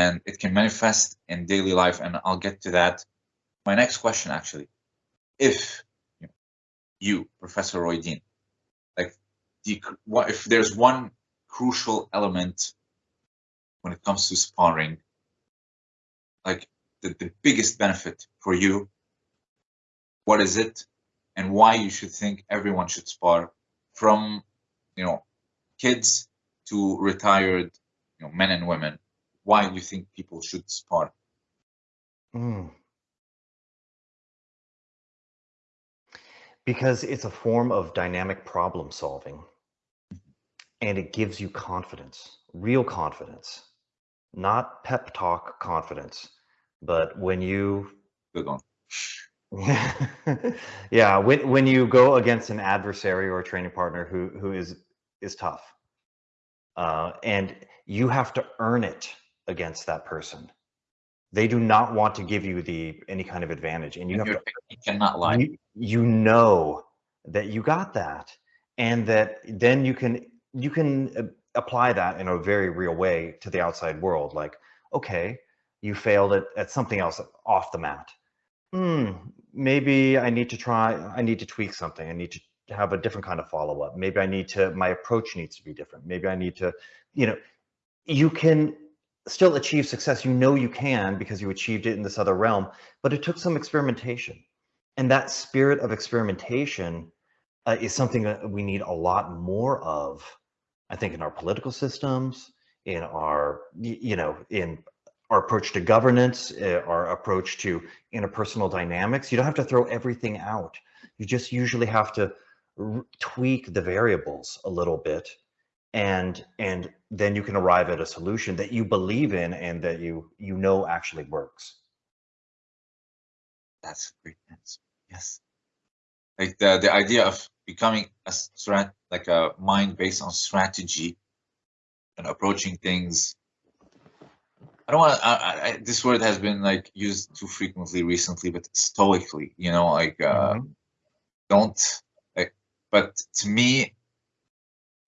and it can manifest in daily life. And I'll get to that. My next question, actually, if you, know, you Professor Roy Dean, like, the, what if there's one crucial element when it comes to sparring, like the, the biggest benefit for you, what is it, and why you should think everyone should spar from, you know, kids to retired, you know, men and women. Why do you think people should spar? Mm. Because it's a form of dynamic problem solving and it gives you confidence, real confidence, not pep talk confidence, but when you good one. yeah, when when you go against an adversary or a training partner who who is is tough, uh, and you have to earn it against that person. They do not want to give you the any kind of advantage, and you and have to. You cannot lie. You, you know that you got that, and that then you can you can uh, apply that in a very real way to the outside world. Like, okay, you failed at, at something else off the mat. Hmm, maybe I need to try, I need to tweak something. I need to have a different kind of follow up. Maybe I need to, my approach needs to be different. Maybe I need to, you know, you can still achieve success. You know you can because you achieved it in this other realm, but it took some experimentation. And that spirit of experimentation uh, is something that we need a lot more of, I think, in our political systems, in our, you know, in our approach to governance, uh, our approach to interpersonal dynamics. You don't have to throw everything out. You just usually have to tweak the variables a little bit and and then you can arrive at a solution that you believe in and that you you know actually works that's great answer yes like the the idea of becoming a strat like a mind based on strategy and approaching things I don't want to. this word has been like used too frequently recently, but stoically, you know, like uh, mm-hmm. don't. Like, but to me,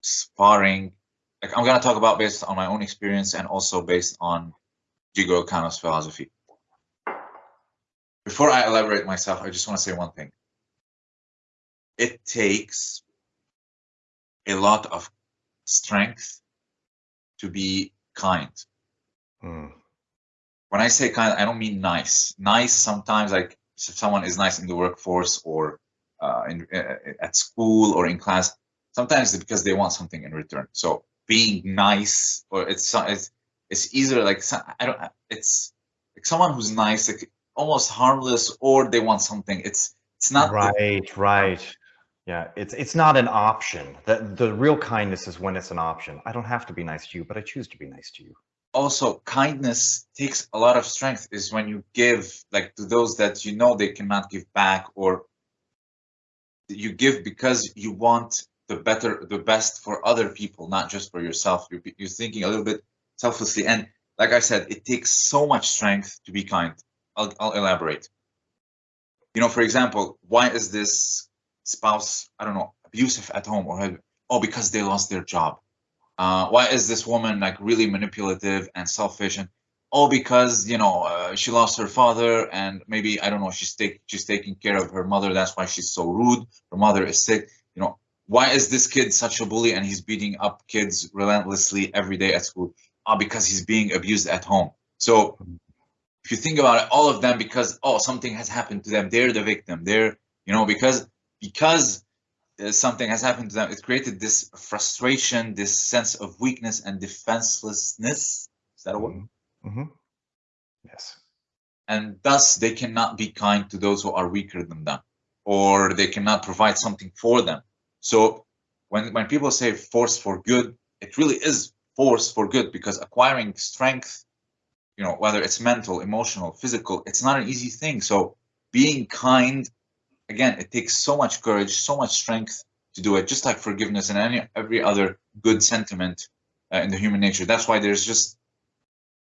sparring, like I'm gonna talk about based on my own experience and also based on Jigoro Kano's philosophy. Before I elaborate myself, I just want to say one thing. It takes a lot of strength to be kind Mm. When I say kind, I don't mean nice. Nice sometimes, like if someone is nice in the workforce or uh, in, uh, at school or in class, sometimes it's because they want something in return. So being nice, or it's it's it's either like I don't. It's like someone who's nice, like almost harmless, or they want something. It's it's not right, the, right. Yeah, it's it's not an option. The the real kindness is when it's an option. I don't have to be nice to you, but I choose to be nice to you also kindness takes a lot of strength is when you give like to those that you know they cannot give back or you give because you want the better the best for other people not just for yourself. You're, you're thinking a little bit selflessly. And like i said it takes so much strength to be kind. I'll, I'll elaborate. You know for example why is this spouse i don't know abusive at home or oh because they lost their job. Uh, why is this woman like really manipulative and selfish and all because you know uh, she lost her father and maybe i don't know she's take, she's taking care of her mother. That's why she's so rude. Her mother is sick. You know why is this kid such a bully and he's beating up kids relentlessly every day at school uh, because he's being abused at home so if you think about it all of them because oh something has happened to them they're the victim they're you know because because uh, something has happened to them, it created this frustration, this sense of weakness and defenselessness. Is that a word? Mm-hmm. mm-hmm. Yes. And thus, they cannot be kind to those who are weaker than them, or they cannot provide something for them. So, when when people say force for good, it really is force for good because acquiring strength, you know, whether it's mental, emotional, physical, it's not an easy thing. So, being kind again, it takes so much courage, so much strength to do it, just like forgiveness and any every other good sentiment uh, in the human nature. That's why there's just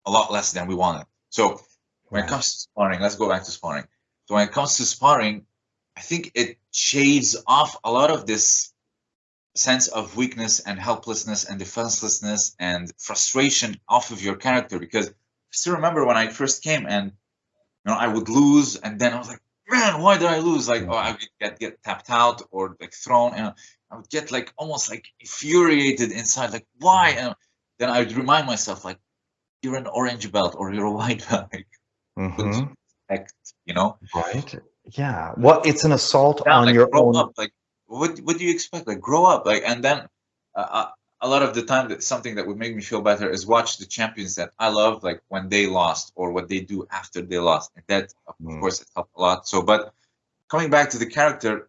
a lot less than we wanted. So when it comes to sparring, let's go back to sparring. So when it comes to sparring, I think it shaves off a lot of this sense of weakness and helplessness and defenselessness and frustration off of your character because I still remember when I first came and you know I would lose, and then I was like, man, why did I lose? Like, oh, I would get get tapped out or like thrown, and I would get like almost like infuriated inside, like why? And then I would remind myself, like, you're an orange belt or you're a white belt. Like, Mhm. respect, you know. Right. Yeah. Well, it's an assault Yeah, on like, your own. up. Like, what what do you expect? Like, grow up. Like, and then uh, uh, a lot of the time, that something that would make me feel better is watch the champions that I love, like when they lost or what they do after they lost. And that, of Mm. course, it helped a lot. So, but coming back to the character,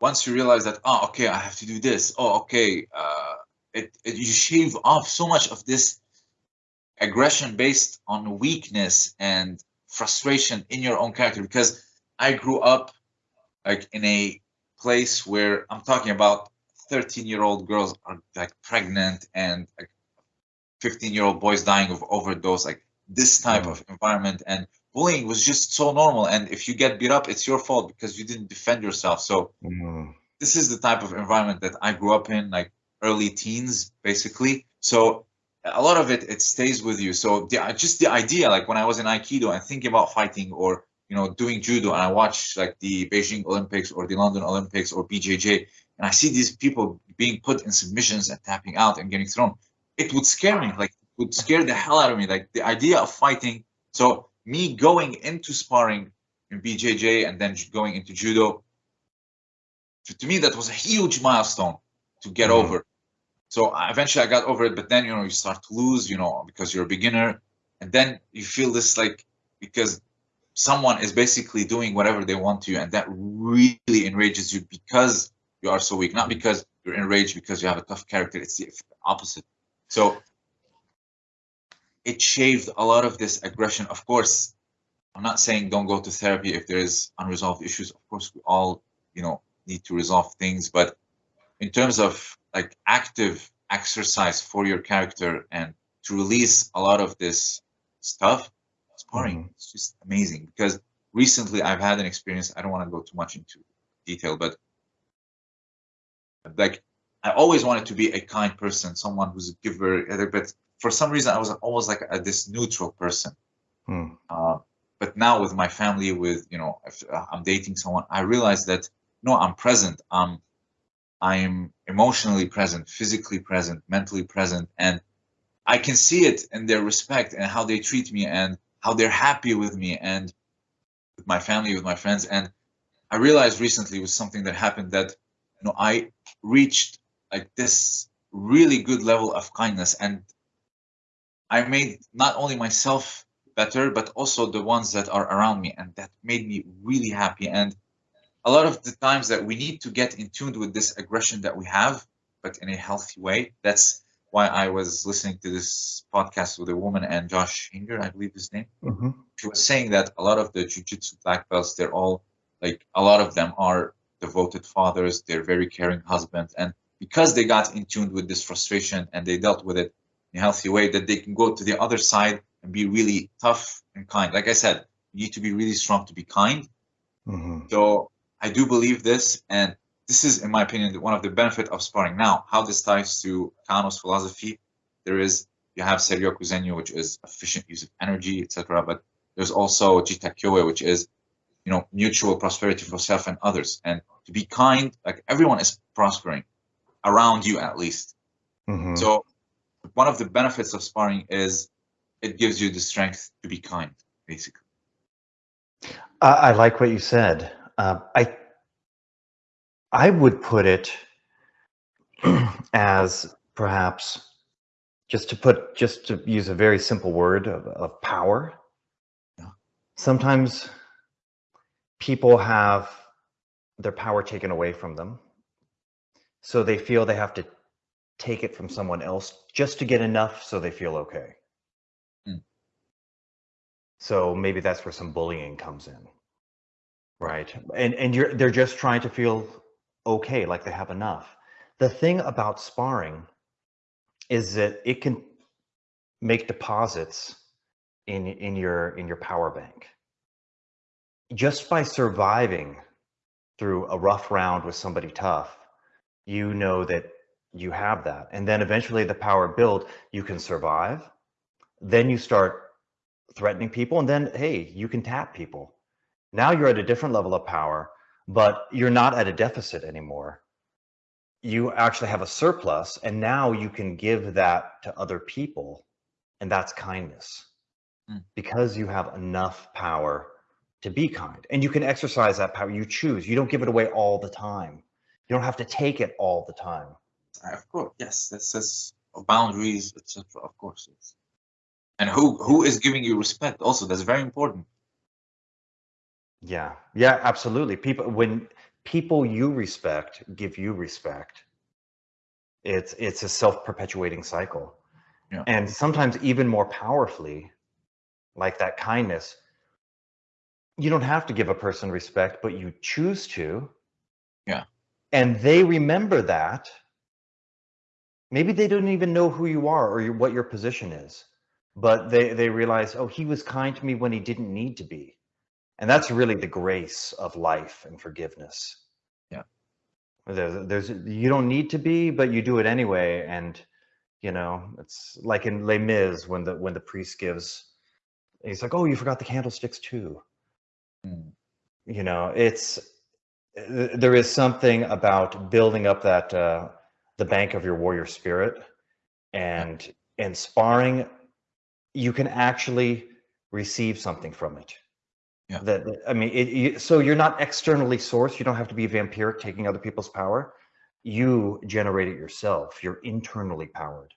once you realize that, oh, okay, I have to do this. Oh, okay, uh, it, it you shave off so much of this aggression based on weakness and frustration in your own character because I grew up like in a place where I'm talking about 13 year old girls are like pregnant and like 15 year old boys dying of overdose like this type Mhm. of environment and bullying was just so normal and if you get beat up it's your fault because you didn't defend yourself so Mm. this is the type of environment that I grew up in, like early teens, basically. So a lot of it it stays with you. So the, just the idea, like when I was in Aikido and thinking about fighting or you know doing judo, and I watch like the Beijing Olympics or the London Olympics or BJJ, and I see these people being put in submissions and tapping out and getting thrown, it would scare me. Like it would scare the hell out of me. Like the idea of fighting. So me going into sparring in BJJ and then going into judo to, to me that was a huge milestone to get Mhm. over so uh, eventually i got over it but then you know you start to lose you know because you're a beginner. And then you feel this like because someone is basically doing whatever they want to you and that really enrages you because you are so weak. Not because you're enraged because you have a tough character. It's the opposite. So it shaved a lot of this aggression. Of course i'm not saying don't go to therapy if there is unresolved issues. Of course we all you know need to resolve things. But in terms of like active exercise for your character and to release a lot of this stuff sparring Mhm. it's just amazing because recently i've had an experience i don't want to go too much into detail but like i always wanted to be a kind person someone who's a giver uh, but for some reason i was almost like a, this neutral person Hmm. uh, but now with my family with you know if uh, i'm dating someone i realize that no i'm present i'm i'm emotionally present physically present mentally present and i can see it in their respect and how they treat me and how they're happy with me and with my family with my friends. And i realized recently was something that happened that you know i reached like this really good level of kindness. And i made not only myself better but also the ones that are around me and that made me really happy. And a lot of the times that we need to get in tune with this aggression that we have but in a healthy way that's why i was listening to this podcast with a woman and josh hinger i believe his name Mhm. she was saying that a lot of the jiu-jitsu black belts they're all like a lot of them are devoted fathers they're very caring husbands and because they got in tune with this frustration and they dealt with it in a healthy way that they can go to the other side and be really tough and kind like i said you need to be really strong to be kind Mhm. so i do believe this and this is in my opinion one of the benefit of sparring now how this ties to kano's philosophy there is you have seiryoku zenyo which is efficient use of energy etc but there's also jita kyoei which is you know mutual prosperity for self and others and to be kind like everyone is prospering around you at least Mhm. so one of the benefits of sparring is it gives you the strength to be kind basically I, I like what you said. Uh, I I would put it as perhaps just to put just to use a very simple word of, of power. Yeah. Sometimes people have their power taken away from them, so they feel they have to take it from someone else just to get enough so they feel okay. Mm. So maybe that's where some bullying comes in. Right. And and you're they're just trying to feel okay, like they have enough. The thing about sparring is that it can make deposits in in your in your power bank. Just by surviving through a rough round with somebody tough, you know that you have that. And then eventually the power build, you can survive then you start threatening people and then hey you can tap people now you're at a different level of power but you're not at a deficit anymore you actually have a surplus and now you can give that to other people and that's kindness Mm. because you have enough power to be kind and you can exercise that power you choose you don't give it away all the time you don't have to take it all the time Of course, yes. This is boundaries, etc. Of course, yes. And who who is giving you respect? Also, that's very important. Yeah. Yeah absolutely. People when people you respect give you respect it's it's a self-perpetuating cycle. Yeah. and sometimes even more powerfully like that kindness you don't have to give a person respect but you choose to. Yeah. and they remember that. Maybe they don't even know who you are or your, what your position is but they they realize oh he was kind to me when he didn't need to be and that's really the grace of life and forgiveness. Yeah. there's, there's you don't need to be but you do it anyway. And you know it's like in les mis when the when the priest gives he's like oh you forgot the candlesticks too. Mm. you know it's there is something about building up that uh the bank of your warrior spirit and and sparring. You can actually receive something from it Yeah. that i mean it, you, so you're not externally sourced. You don't have to be vampiric taking other people's power. You generate it yourself. You're internally powered